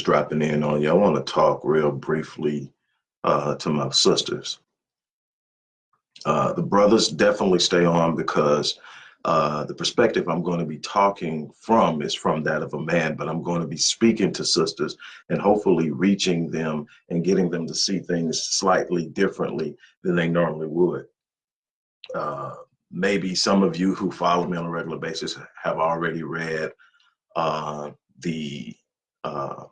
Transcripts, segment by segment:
just dropping in on you. I want to talk real briefly uh, to my sisters. Uh, the brothers definitely stay on because uh, the perspective I'm going to be talking from is from that of a man, but I'm going to be speaking to sisters and hopefully reaching them and getting them to see things slightly differently than they normally would. Uh, maybe some of you who follow me on a regular basis have already read uh, the uh,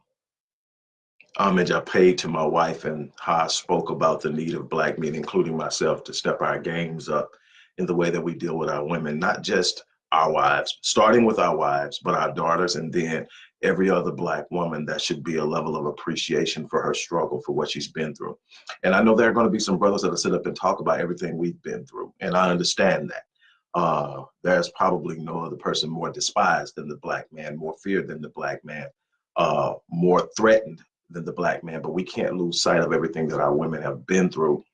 homage I paid to my wife and how I spoke about the need of black men, including myself, to step our games up in the way that we deal with our women, not just our wives, starting with our wives, but our daughters, and then every other black woman that should be a level of appreciation for her struggle for what she's been through. And I know there are going to be some brothers that'll sit up and talk about everything we've been through, and I understand that. Uh, there's probably no other person more despised than the black man, more feared than the black man, uh, more threatened than the black man. But we can't lose sight of everything that our women have been through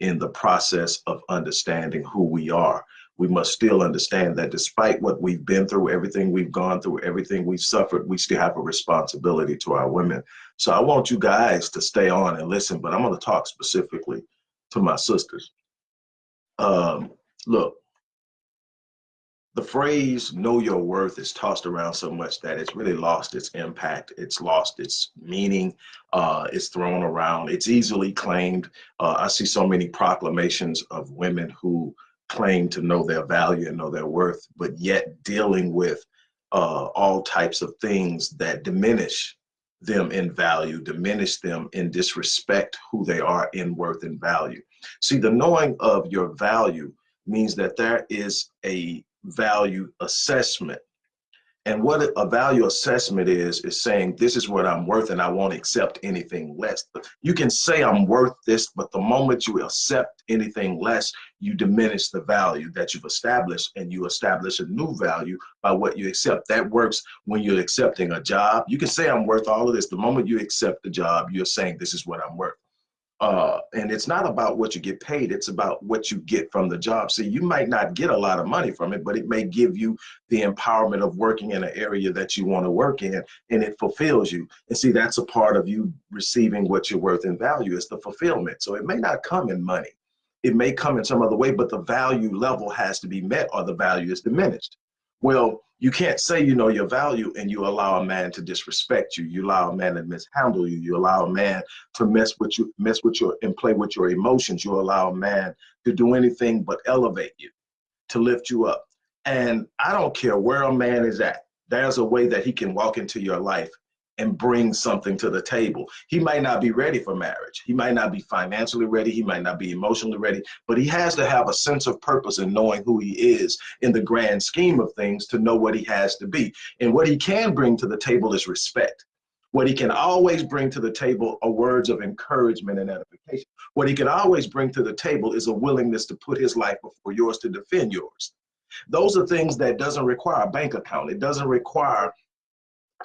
in the process of understanding who we are. We must still understand that despite what we've been through, everything we've gone through, everything we've suffered, we still have a responsibility to our women. So I want you guys to stay on and listen, but I'm going to talk specifically to my sisters. Um, look, the phrase know your worth is tossed around so much that it's really lost its impact it's lost its meaning uh, it's thrown around it's easily claimed. Uh, i see so many proclamations of women who claim to know their value and know their worth but yet dealing with uh, all types of things that diminish them in value diminish them in disrespect who they are in worth and value. See the knowing of your value means that there is a value assessment. And what a value assessment is, is saying this is what I'm worth and I won't accept anything less. You can say I'm worth this, but the moment you accept anything less, you diminish the value that you've established and you establish a new value by what you accept. That works when you're accepting a job. You can say I'm worth all of this. The moment you accept the job, you're saying this is what I'm worth. Uh, and it's not about what you get paid, it's about what you get from the job. See, you might not get a lot of money from it, but it may give you the empowerment of working in an area that you want to work in and it fulfills you. And see, that's a part of you receiving what you're worth in value is the fulfillment. So it may not come in money. It may come in some other way, but the value level has to be met or the value is diminished. Well, you can't say you know your value and you allow a man to disrespect you. You allow a man to mishandle you. You allow a man to mess with you, mess with your and play with your emotions. You allow a man to do anything but elevate you, to lift you up. And I don't care where a man is at. There's a way that he can walk into your life and bring something to the table. He might not be ready for marriage. He might not be financially ready. He might not be emotionally ready, but he has to have a sense of purpose in knowing who he is in the grand scheme of things to know what he has to be. And what he can bring to the table is respect. What he can always bring to the table are words of encouragement and edification. What he can always bring to the table is a willingness to put his life before yours to defend yours. Those are things that doesn't require a bank account. It doesn't require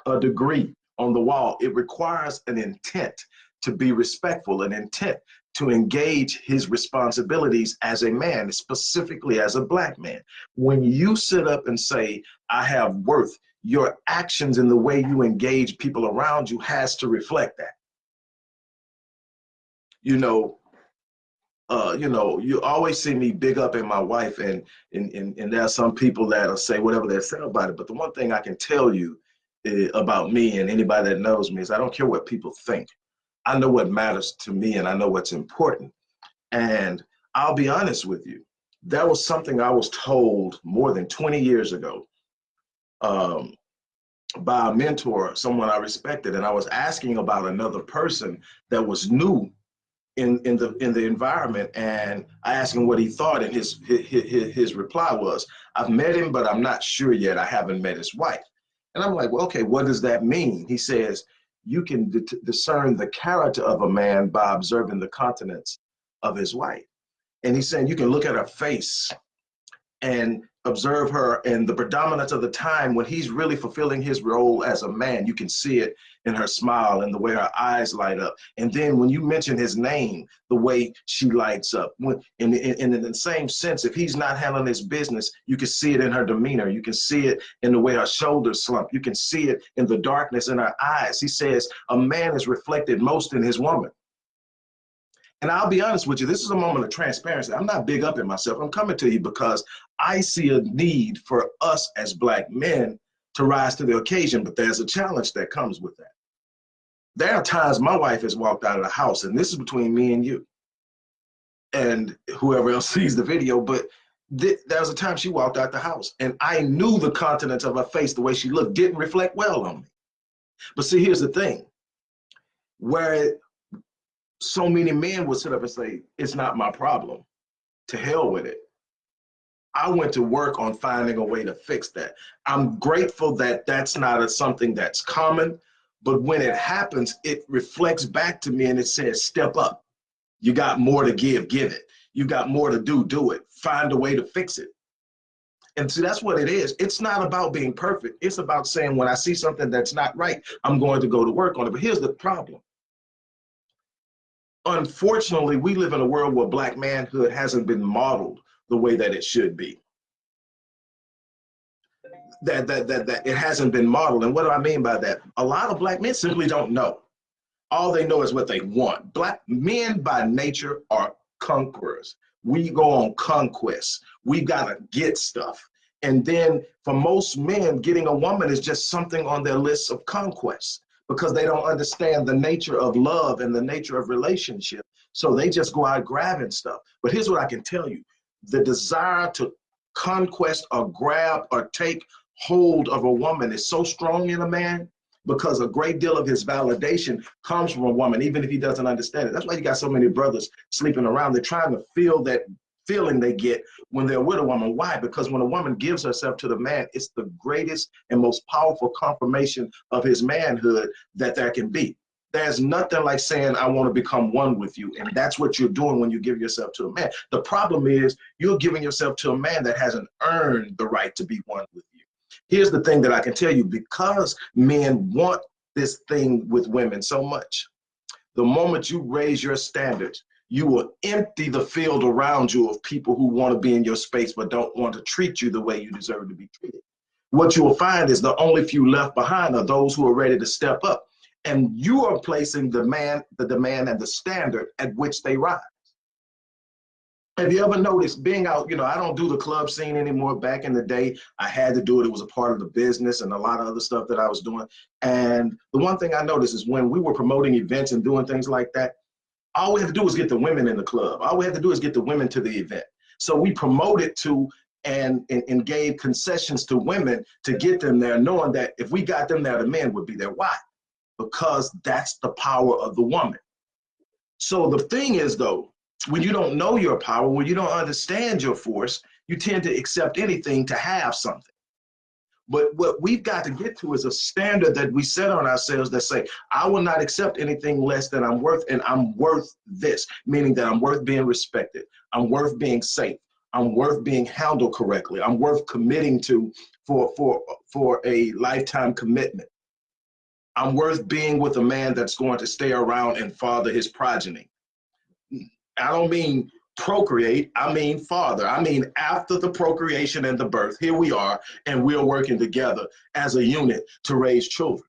a degree on the wall. It requires an intent to be respectful, an intent to engage his responsibilities as a man, specifically as a black man. When you sit up and say, I have worth, your actions and the way you engage people around you has to reflect that. You know, uh, you know, you always see me big up in my wife, and and and, and there are some people that'll say whatever they say about it. But the one thing I can tell you about me and anybody that knows me is I don't care what people think. I know what matters to me and I know what's important. And I'll be honest with you, that was something I was told more than 20 years ago um, by a mentor, someone I respected. And I was asking about another person that was new in, in the in the environment and I asked him what he thought and his his his reply was I've met him but I'm not sure yet I haven't met his wife and I'm like, well, okay, what does that mean? He says, you can discern the character of a man by observing the countenance of his wife. And he's saying you can look at her face and observe her and the predominance of the time when he's really fulfilling his role as a man, you can see it in her smile and the way her eyes light up. And then when you mention his name, the way she lights up. When, in, in, in the same sense, if he's not handling his business, you can see it in her demeanor. You can see it in the way her shoulders slump. You can see it in the darkness in her eyes. He says a man is reflected most in his woman. And I'll be honest with you, this is a moment of transparency. I'm not big up in myself. I'm coming to you because I see a need for us as black men to rise to the occasion, but there's a challenge that comes with that. There are times my wife has walked out of the house, and this is between me and you and whoever else sees the video, but th there was a time she walked out the house and I knew the countenance of her face, the way she looked, didn't reflect well on me. But see, here's the thing, where so many men would sit up and say, it's not my problem, to hell with it. I went to work on finding a way to fix that. I'm grateful that that's not a, something that's common, but when it happens, it reflects back to me and it says, step up. You got more to give, give it. You got more to do, do it. Find a way to fix it. And see, that's what it is. It's not about being perfect. It's about saying when I see something that's not right, I'm going to go to work on it. But here's the problem. Unfortunately, we live in a world where black manhood hasn't been modeled the way that it should be. That, that, that, that it hasn't been modeled. And what do I mean by that? A lot of black men simply don't know. All they know is what they want. Black men by nature are conquerors. We go on conquests. We gotta get stuff. And then for most men, getting a woman is just something on their list of conquests because they don't understand the nature of love and the nature of relationship. So they just go out grabbing stuff. But here's what I can tell you the desire to conquest or grab or take hold of a woman is so strong in a man because a great deal of his validation comes from a woman, even if he doesn't understand it. That's why you got so many brothers sleeping around. They're trying to feel that feeling they get when they're with a woman. Why? Because when a woman gives herself to the man, it's the greatest and most powerful confirmation of his manhood that there can be. There's nothing like saying, I want to become one with you. And that's what you're doing when you give yourself to a man. The problem is you're giving yourself to a man that hasn't earned the right to be one with you. Here's the thing that I can tell you, because men want this thing with women so much, the moment you raise your standards, you will empty the field around you of people who want to be in your space but don't want to treat you the way you deserve to be treated. What you will find is the only few left behind are those who are ready to step up and you are placing the man, the demand and the standard at which they rise. Have you ever noticed being out, you know, I don't do the club scene anymore. Back in the day, I had to do it. It was a part of the business and a lot of other stuff that I was doing. And the one thing I noticed is when we were promoting events and doing things like that, all we have to do is get the women in the club. All we have to do is get the women to the event. So we promoted to and, and, and gave concessions to women to get them there, knowing that if we got them there, the men would be there. Why? because that's the power of the woman. So the thing is though, when you don't know your power, when you don't understand your force, you tend to accept anything to have something. But what we've got to get to is a standard that we set on ourselves that say, I will not accept anything less than I'm worth, and I'm worth this, meaning that I'm worth being respected. I'm worth being safe. I'm worth being handled correctly. I'm worth committing to for, for, for a lifetime commitment. I'm worth being with a man that's going to stay around and father his progeny. I don't mean procreate, I mean father. I mean after the procreation and the birth, here we are, and we're working together as a unit to raise children.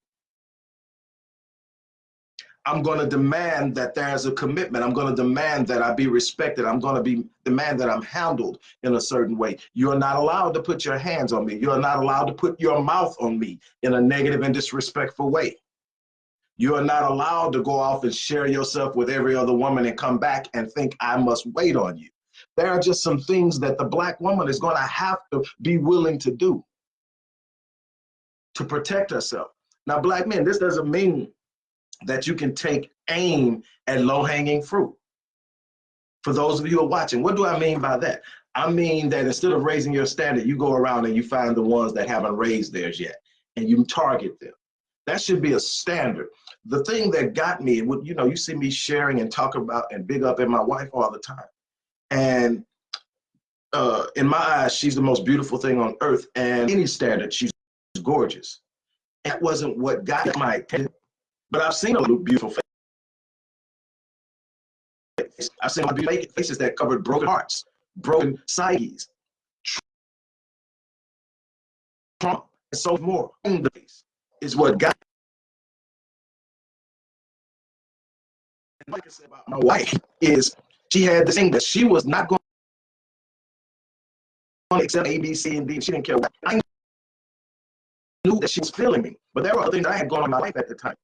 I'm going to demand that there's a commitment. I'm going to demand that I be respected. I'm going to be demand that I'm handled in a certain way. You're not allowed to put your hands on me. You're not allowed to put your mouth on me in a negative and disrespectful way. You are not allowed to go off and share yourself with every other woman and come back and think I must wait on you. There are just some things that the black woman is going to have to be willing to do to protect herself. Now, black men, this doesn't mean that you can take aim at low hanging fruit. For those of you who are watching, what do I mean by that? I mean that instead of raising your standard, you go around and you find the ones that haven't raised theirs yet and you target them. That should be a standard. The thing that got me, you know, you see me sharing and talk about and big up in my wife all the time. And uh, in my eyes, she's the most beautiful thing on earth. And any standard, she's gorgeous. That wasn't what got my attention. But I've seen a beautiful face. I've seen beautiful faces that covered broken hearts, broken psyches, trauma, and so more. Is what got. Like I said about my wife, is she had this thing that she was not going to accept A, B, C, and D. She didn't care what. I knew that she was feeling me, but there were other things I had going on in my life at the time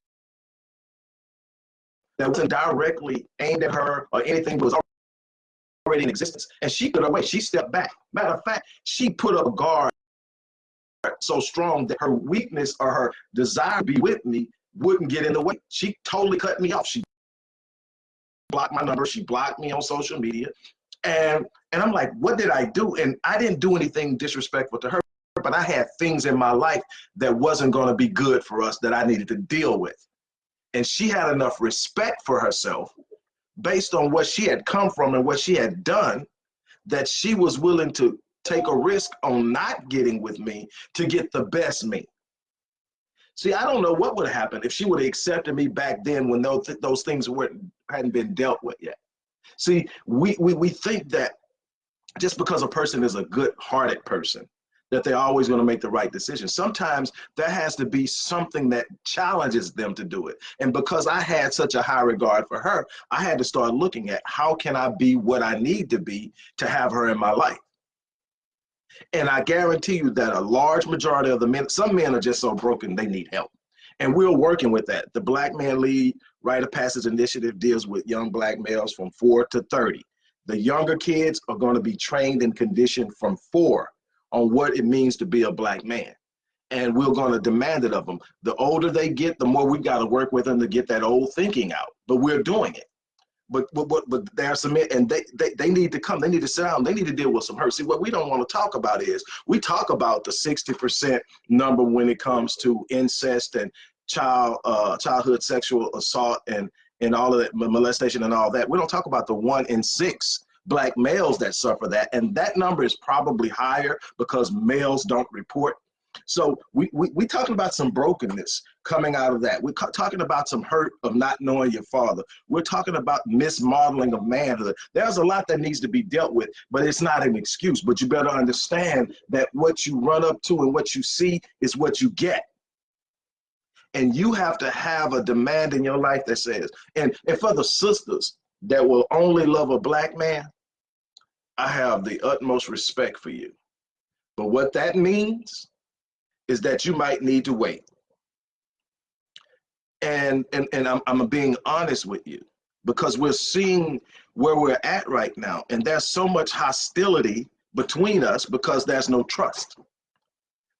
that wasn't directly aimed at her or anything that was already in existence. And she put away, she stepped back. Matter of fact, she put up a guard so strong that her weakness or her desire to be with me wouldn't get in the way. She totally cut me off. She blocked my number. She blocked me on social media. And, and I'm like, what did I do? And I didn't do anything disrespectful to her, but I had things in my life that wasn't going to be good for us that I needed to deal with. And she had enough respect for herself based on what she had come from and what she had done that she was willing to take a risk on not getting with me to get the best me. See, I don't know what would have happened if she would have accepted me back then when those, th those things weren't, hadn't been dealt with yet. See, we, we, we think that just because a person is a good hearted person, that they're always going to make the right decision. Sometimes there has to be something that challenges them to do it. And because I had such a high regard for her, I had to start looking at how can I be what I need to be to have her in my life. And I guarantee you that a large majority of the men, some men are just so broken they need help. And we're working with that. The Black Men Lead Rite of Passage Initiative deals with young black males from four to 30. The younger kids are going to be trained and conditioned from four on what it means to be a black man. And we're going to demand it of them. The older they get, the more we've got to work with them to get that old thinking out. But we're doing it. But but but, but there's some and they, they they need to come. They need to sit down. They need to deal with some hurt. See, what we don't want to talk about is we talk about the 60% number when it comes to incest and child uh, childhood sexual assault and and all of that molestation and all that. We don't talk about the one in six black males that suffer that. And that number is probably higher because males don't report. So we, we, we talking about some brokenness coming out of that. We're talking about some hurt of not knowing your father. We're talking about mismodeling of manhood. There's a lot that needs to be dealt with, but it's not an excuse. But you better understand that what you run up to and what you see is what you get and you have to have a demand in your life that says and and for the sisters that will only love a black man I have the utmost respect for you. But what that means is that you might need to wait. And and, and I'm, I'm being honest with you because we're seeing where we're at right now. And there's so much hostility between us because there's no trust.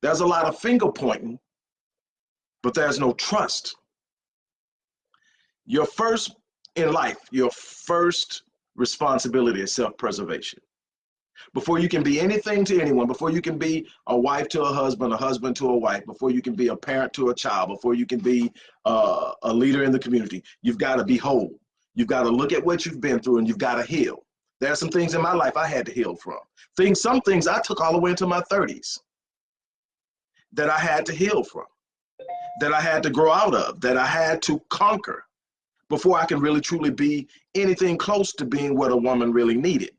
There's a lot of finger pointing, but there's no trust. Your first in life, your first responsibility is self-preservation before you can be anything to anyone, before you can be a wife to a husband, a husband to a wife, before you can be a parent to a child, before you can be uh, a leader in the community, you've got to be whole. You've got to look at what you've been through and you've got to heal. There are some things in my life I had to heal from. Things, some things I took all the way into my 30s that I had to heal from, that I had to grow out of, that I had to conquer before I can really truly be anything close to being what a woman really needed.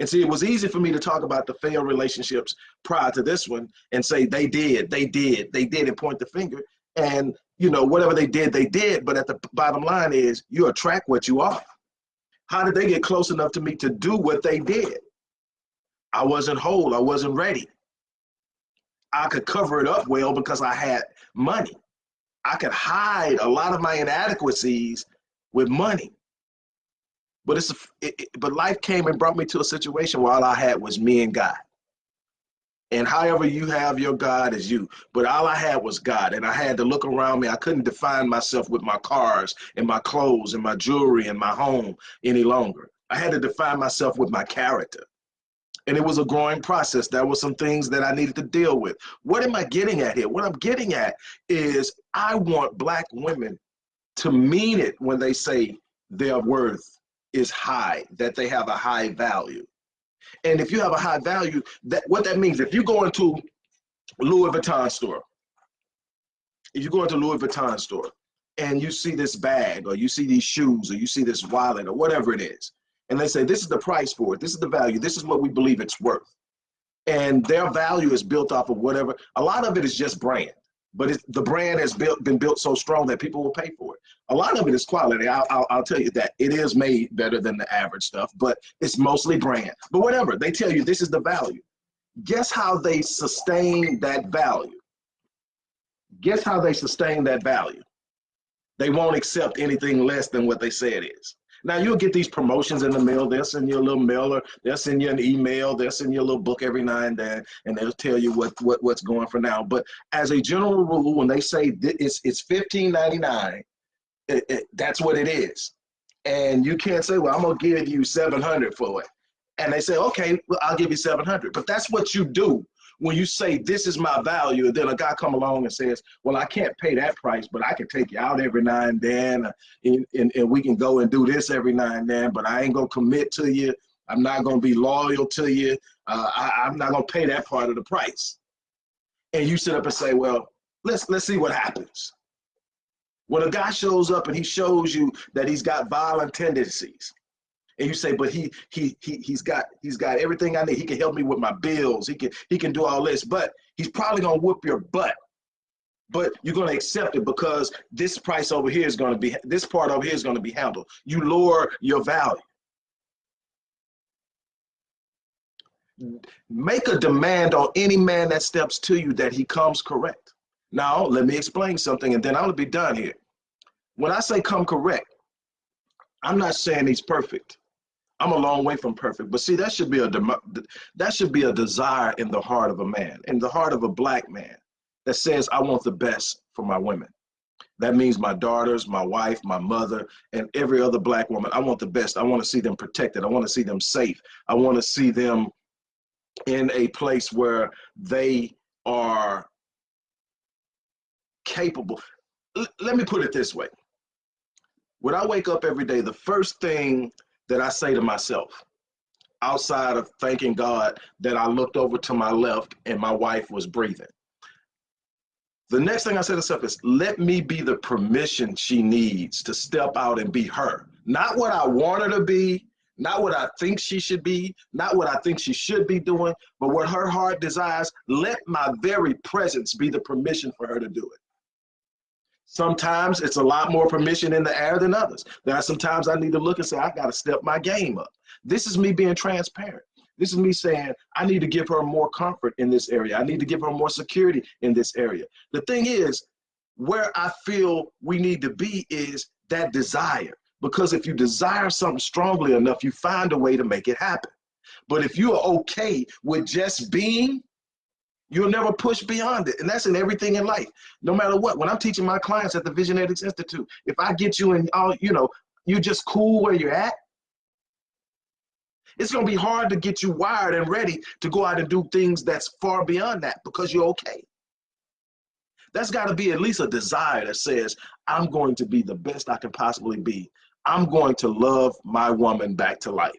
And see, it was easy for me to talk about the failed relationships prior to this one and say they did, they did, they did, and point the finger. And you know, whatever they did, they did. But at the bottom line is you attract what you are. How did they get close enough to me to do what they did? I wasn't whole, I wasn't ready. I could cover it up well because I had money. I could hide a lot of my inadequacies with money. But it's a, it, it, but life came and brought me to a situation where all I had was me and God. And however you have your God is you. But all I had was God. And I had to look around me. I couldn't define myself with my cars and my clothes and my jewelry and my home any longer. I had to define myself with my character. And it was a growing process. There were some things that I needed to deal with. What am I getting at here? What I'm getting at is I want black women to mean it when they say their worth is high, that they have a high value. And if you have a high value, that what that means, if you go into Louis Vuitton store, if you go into Louis Vuitton store and you see this bag or you see these shoes or you see this wallet or whatever it is, and they say, this is the price for it, this is the value, this is what we believe it's worth. And their value is built off of whatever, a lot of it is just brand, but the brand has built, been built so strong that people will pay for it. A lot of it is quality. I'll, I'll, I'll tell you that it is made better than the average stuff, but it's mostly brand. But whatever, they tell you this is the value. Guess how they sustain that value? Guess how they sustain that value? They won't accept anything less than what they say it is. Now you'll get these promotions in the mail. They'll send you a little mailer. They'll send you an email. They'll send you a little book every now and then, and they'll tell you what, what what's going for now. But as a general rule, when they say it's it's fifteen ninety nine, that's what it is. And you can't say, well, I'm gonna give you seven hundred for it. And they say, okay, well, I'll give you seven hundred. But that's what you do when you say this is my value, and then a guy come along and says, well, I can't pay that price, but I can take you out every now and then, uh, and, and, and we can go and do this every now and then, but I ain't gonna commit to you. I'm not gonna be loyal to you. Uh, I, I'm not gonna pay that part of the price. And you sit up and say, well, let's let's see what happens. When a guy shows up and he shows you that he's got violent tendencies, and you say, but he he he he's got he's got everything I need. He can help me with my bills. He can he can do all this, but he's probably gonna whoop your butt. But you're gonna accept it because this price over here is gonna be this part over here is gonna be handled. You lower your value. Make a demand on any man that steps to you that he comes correct. Now, let me explain something and then I'm gonna be done here. When I say come correct, I'm not saying he's perfect. I'm a long way from perfect, but see, that should be a that should be a desire in the heart of a man, in the heart of a black man, that says, "I want the best for my women." That means my daughters, my wife, my mother, and every other black woman. I want the best. I want to see them protected. I want to see them safe. I want to see them in a place where they are capable. L let me put it this way. When I wake up every day, the first thing that I say to myself, outside of thanking God that I looked over to my left and my wife was breathing. The next thing I say to myself is, let me be the permission she needs to step out and be her. Not what I want her to be, not what I think she should be, not what I think she should be doing, but what her heart desires. Let my very presence be the permission for her to do it. Sometimes it's a lot more permission in the air than others. Are sometimes I need to look and say, I got to step my game up. This is me being transparent. This is me saying, I need to give her more comfort in this area. I need to give her more security in this area. The thing is, where I feel we need to be is that desire. Because if you desire something strongly enough, you find a way to make it happen. But if you are okay with just being, You'll never push beyond it. And that's in everything in life, no matter what. When I'm teaching my clients at the Visionetics Institute, if I get you in all, you know, you're just cool where you're at, it's gonna be hard to get you wired and ready to go out and do things that's far beyond that because you're okay. That's gotta be at least a desire that says, I'm going to be the best I can possibly be. I'm going to love my woman back to life.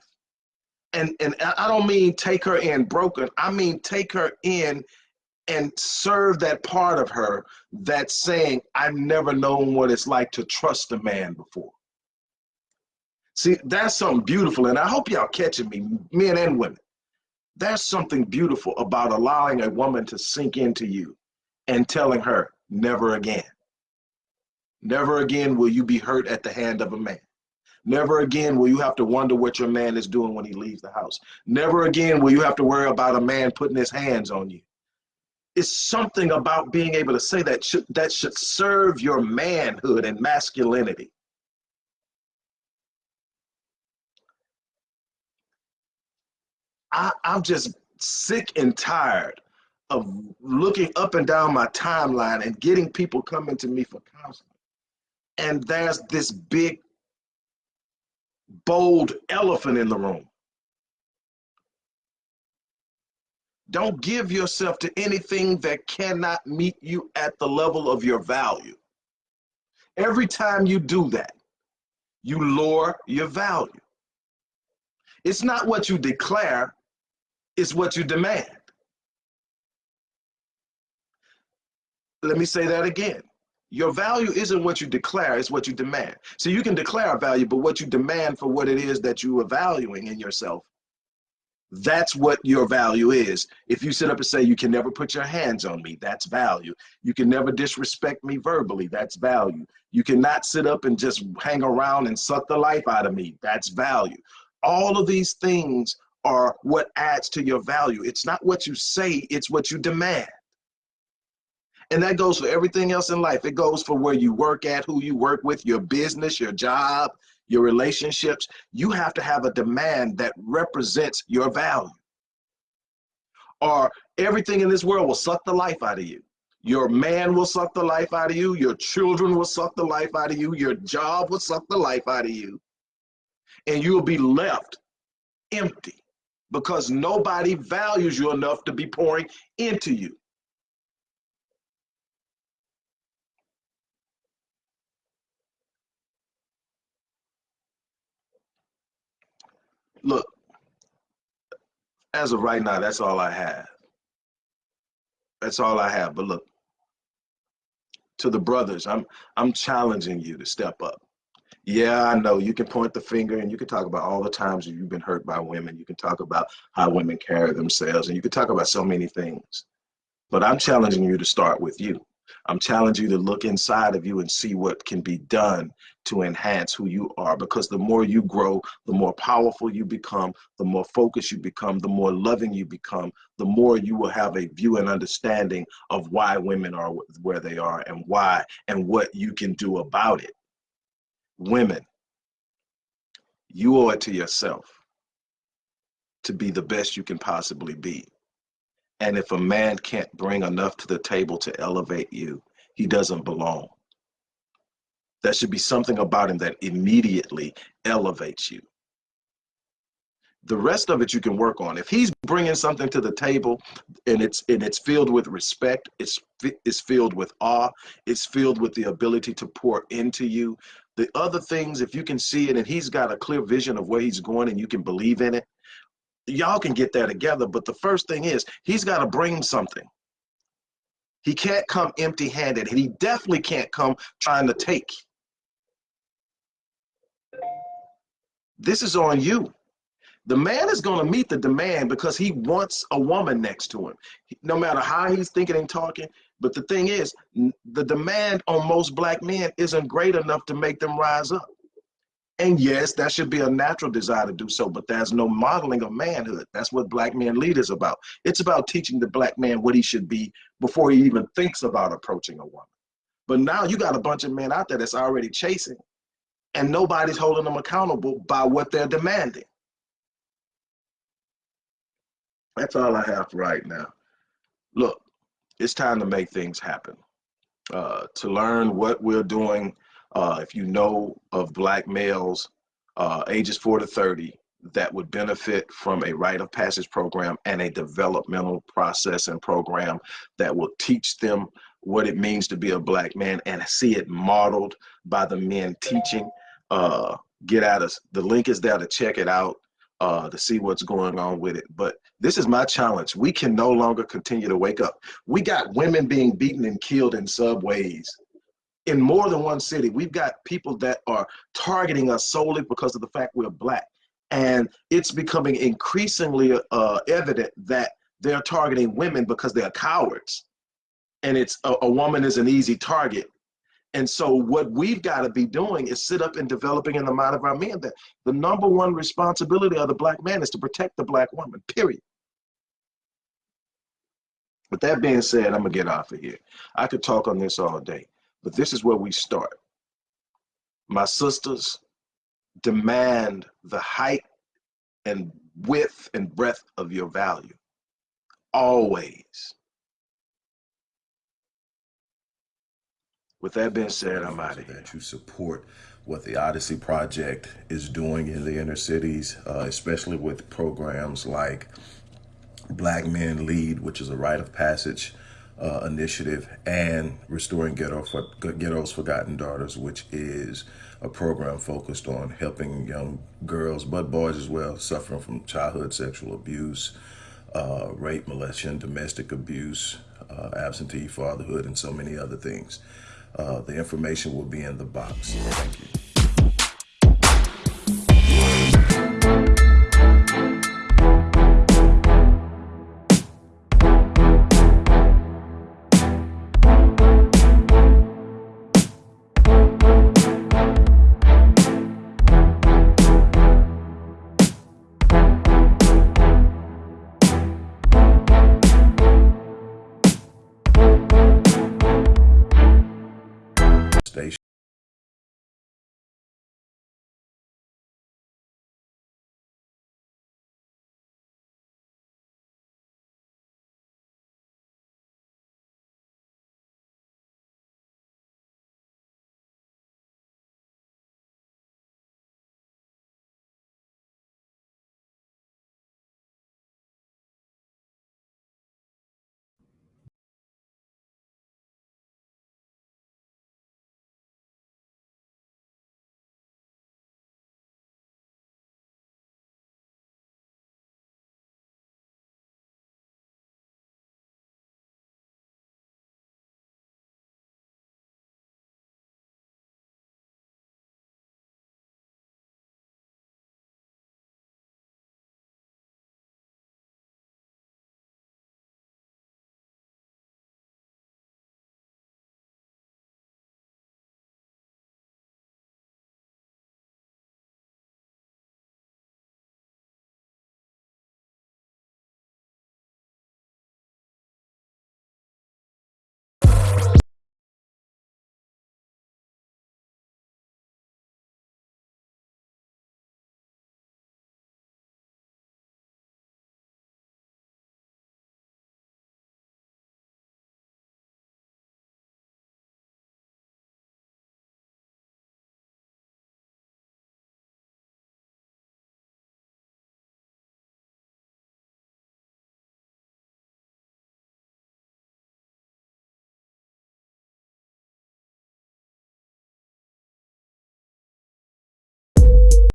And, and I don't mean take her in broken. I mean take her in and serve that part of her that's saying, I've never known what it's like to trust a man before. See, that's something beautiful, and I hope y'all catching me, men and women. There's something beautiful about allowing a woman to sink into you and telling her, never again. Never again will you be hurt at the hand of a man. Never again will you have to wonder what your man is doing when he leaves the house. Never again will you have to worry about a man putting his hands on you it's something about being able to say that should, that should serve your manhood and masculinity. I, I'm just sick and tired of looking up and down my timeline and getting people coming to me for counseling. And there's this big, bold elephant in the room. Don't give yourself to anything that cannot meet you at the level of your value. Every time you do that, you lower your value. It's not what you declare, it's what you demand. Let me say that again. Your value isn't what you declare, it's what you demand. So you can declare a value, but what you demand for what it is that you are valuing in yourself, that's what your value is. If you sit up and say, you can never put your hands on me, that's value. You can never disrespect me verbally, that's value. You cannot sit up and just hang around and suck the life out of me, that's value. All of these things are what adds to your value. It's not what you say, it's what you demand. And that goes for everything else in life. It goes for where you work at, who you work with, your business, your job, your relationships. You have to have a demand that represents your value. Or everything in this world will suck the life out of you. Your man will suck the life out of you. Your children will suck the life out of you. Your job will suck the life out of you. And you'll be left empty because nobody values you enough to be pouring into you. Look, as of right now, that's all I have. That's all I have. But look, to the brothers, I'm I'm challenging you to step up. Yeah, I know you can point the finger and you can talk about all the times you've been hurt by women. You can talk about how women carry themselves and you can talk about so many things. But I'm challenging you to start with you. I'm challenging you to look inside of you and see what can be done to enhance who you are because the more you grow, the more powerful you become, the more focused you become, the more loving you become, the more you will have a view and understanding of why women are where they are and why and what you can do about it. Women, you owe it to yourself to be the best you can possibly be. And if a man can't bring enough to the table to elevate you, he doesn't belong. There should be something about him that immediately elevates you. The rest of it you can work on. If he's bringing something to the table and it's and it's filled with respect, it's it's filled with awe, it's filled with the ability to pour into you. The other things, if you can see it and he's got a clear vision of where he's going and you can believe in it, y'all can get there together. But the first thing is he's got to bring something. He can't come empty handed. And he definitely can't come trying to take. This is on you. The man is going to meet the demand because he wants a woman next to him, no matter how he's thinking and talking. But the thing is, the demand on most black men isn't great enough to make them rise up. And yes, that should be a natural desire to do so, but there's no modeling of manhood. That's what black men lead is about. It's about teaching the black man what he should be before he even thinks about approaching a woman. But now you got a bunch of men out there that's already chasing and nobody's holding them accountable by what they're demanding. That's all I have right now. Look, it's time to make things happen. Uh, to learn what we're doing uh, if you know of black males uh, ages 4 to 30 that would benefit from a rite of passage program and a developmental process and program that will teach them what it means to be a black man and see it modeled by the men teaching. Uh, get at us. The link is there to check it out, uh, to see what's going on with it. But this is my challenge. We can no longer continue to wake up. We got women being beaten and killed in subways in more than one city, we've got people that are targeting us solely because of the fact we're black. And it's becoming increasingly uh, evident that they're targeting women because they're cowards. And it's a, a woman is an easy target. And so what we've got to be doing is sit up and developing in the mind of our men that the number one responsibility of the black man is to protect the black woman, period. With that being said, I'm gonna get off of here. I could talk on this all day. But this is where we start. My sisters demand the height and width and breadth of your value. Always. With that being said, I'm out of here. That you support what the Odyssey Project is doing in the inner cities, uh, especially with programs like Black Men Lead, which is a rite of passage uh, initiative and Restoring Ghetto for, Ghetto's Forgotten Daughters, which is a program focused on helping young girls, but boys as well, suffering from childhood sexual abuse, uh, rape, molestation, domestic abuse, uh, absentee fatherhood, and so many other things. Uh, the information will be in the box. Thank you.